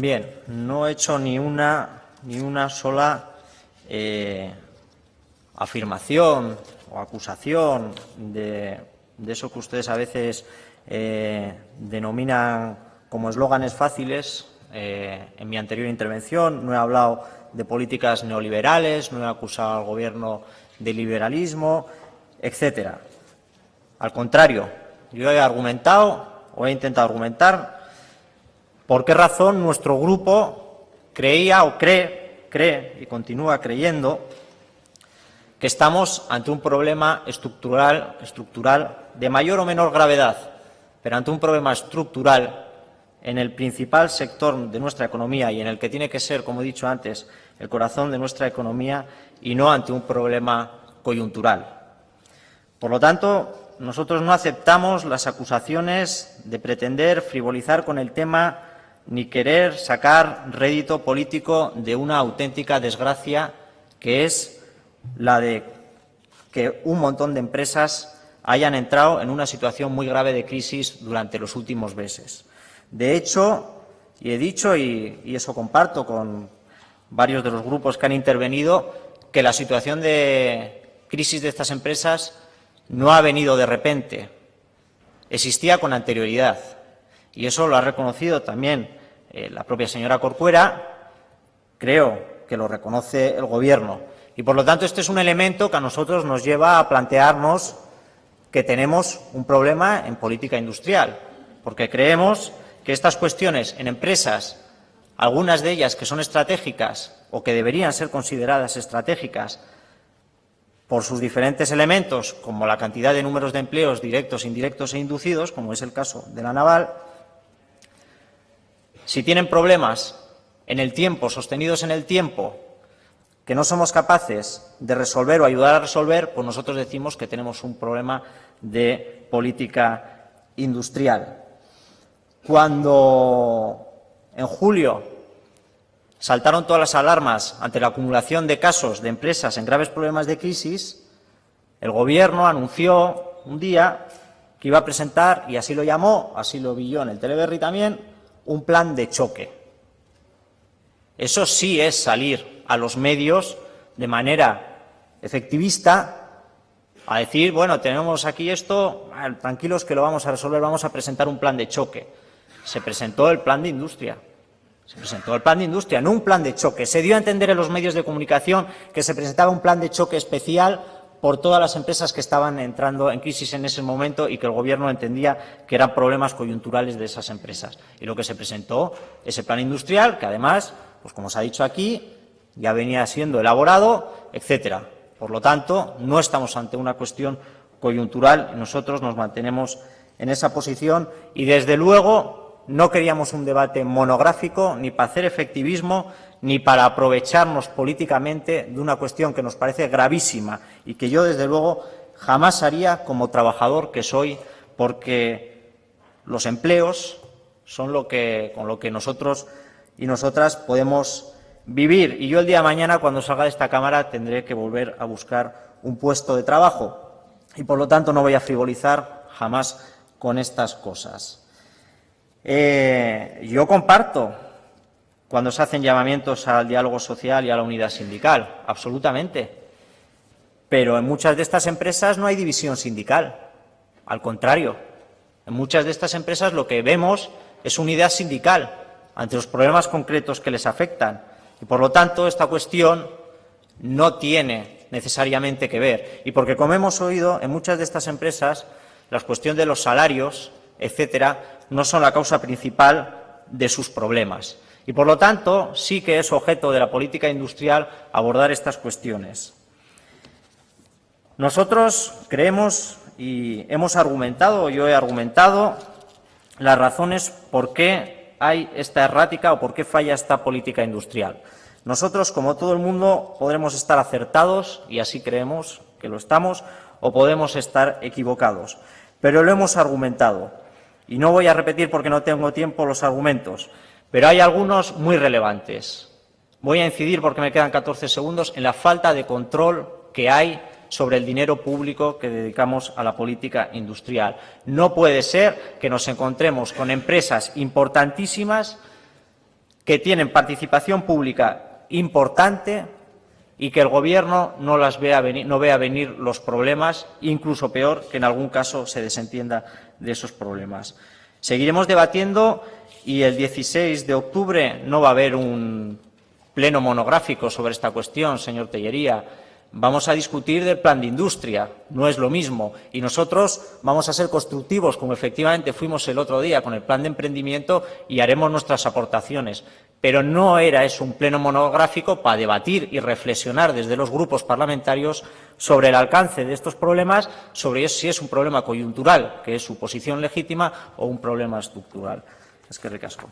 Bien, no he hecho ni una, ni una sola eh, afirmación o acusación de, eso que ustedes a veces eh, denominan como eslóganes fáciles. Eh, en mi anterior intervención no he hablado de políticas neoliberales, no he acusado al Gobierno de liberalismo, etcétera. Al contrario, yo he argumentado o he intentado argumentar por qué razón nuestro grupo creía o cree, cree y continúa creyendo que estamos ante un problema estructural, estructural de mayor o menor gravedad, pero ante un problema estructural en el principal sector de nuestra economía y en el que tiene que ser, como he dicho antes, el corazón de nuestra economía y no ante un problema coyuntural. Por lo tanto, nosotros no aceptamos las acusaciones de pretender frivolizar con el tema ni querer sacar rédito político de una auténtica desgracia que es la de que un montón de empresas hayan entrado en una situación muy grave de crisis durante los últimos meses. De hecho, y he dicho, y, eso comparto con varios de los grupos que han intervenido, que la situación de crisis de estas empresas no ha venido de repente, existía con anterioridad. Y eso lo ha reconocido también eh, la propia señora Corcuera, creo que lo reconoce el Gobierno. Y, por lo tanto, este es un elemento que a nosotros nos lleva a plantearnos que tenemos un problema en política industrial, porque creemos que estas cuestiones en empresas, algunas de ellas que son estratégicas o que deberían ser consideradas estratégicas, por sus diferentes elementos, como la cantidad de números de empleos directos, indirectos e inducidos, como es el caso de la naval, si tienen problemas en el tiempo, sostenidos en el tiempo, que no somos capaces de resolver o ayudar a resolver, pues nosotros decimos que tenemos un problema de política industrial. Cuando en julio saltaron todas las alarmas ante la acumulación de casos de empresas en graves problemas de crisis, el Gobierno anunció un día que iba a presentar, y así lo llamó, así lo vi yo en el Teleberry también, un plan de choque. Eso sí es salir a los medios de manera efectivista a decir, bueno, tenemos aquí esto, tranquilos que lo vamos a resolver, vamos a presentar un plan de choque. Se presentó el plan de industria. Se presentó el plan de industria, no un plan de choque. Se dio a entender en los medios de comunicación que se presentaba un plan de choque especial por todas las empresas que estaban entrando en crisis en ese momento y que el Gobierno entendía que eran problemas coyunturales de esas empresas. Y lo que se presentó, ese plan industrial, que además, pues como se ha dicho aquí, ya venía siendo elaborado, etcétera. Por lo tanto, no estamos ante una cuestión coyuntural, nosotros nos mantenemos en esa posición y, desde luego, no queríamos un debate monográfico ni para hacer efectivismo ni para aprovecharnos políticamente de una cuestión que nos parece gravísima y que yo, desde luego, jamás haría como trabajador que soy, porque los empleos son lo que, con lo que nosotros y nosotras podemos vivir. Y yo el día de mañana, cuando salga de esta Cámara, tendré que volver a buscar un puesto de trabajo. Y, por lo tanto, no voy a frivolizar jamás con estas cosas. Eh, yo comparto cuando se hacen llamamientos al diálogo social y a la unidad sindical, absolutamente. Pero en muchas de estas empresas no hay división sindical. Al contrario, en muchas de estas empresas lo que vemos es unidad sindical ante los problemas concretos que les afectan. Y, por lo tanto, esta cuestión no tiene necesariamente que ver. Y porque, como hemos oído, en muchas de estas empresas, la cuestión de los salarios etcétera, no son la causa principal de sus problemas. Y, por lo tanto, sí que es objeto de la política industrial abordar estas cuestiones. Nosotros creemos y hemos argumentado, yo he argumentado, las razones por qué hay esta errática o por qué falla esta política industrial. Nosotros, como todo el mundo, podremos estar acertados, y así creemos que lo estamos, o podemos estar equivocados. Pero lo hemos argumentado. Y no voy a repetir porque no tengo tiempo los argumentos, pero hay algunos muy relevantes. Voy a incidir, porque me quedan 14 segundos, en la falta de control que hay sobre el dinero público que dedicamos a la política industrial. No puede ser que nos encontremos con empresas importantísimas que tienen participación pública importante y que el Gobierno no, vea venir, vea venir los problemas, incluso peor, que en algún caso se desentienda de esos problemas. Seguiremos debatiendo y el 16 de octubre no va a haber un pleno monográfico sobre esta cuestión, señor Tellería. Vamos a discutir del plan de industria, no es lo mismo. Y nosotros vamos a ser constructivos, como efectivamente fuimos el otro día con el plan de emprendimiento, y haremos nuestras aportaciones. Pero no era eso un pleno monográfico para debatir y reflexionar desde los grupos parlamentarios sobre el alcance de estos problemas, sobre si es un problema coyuntural, que es su posición legítima, o un problema estructural. Es que recasco.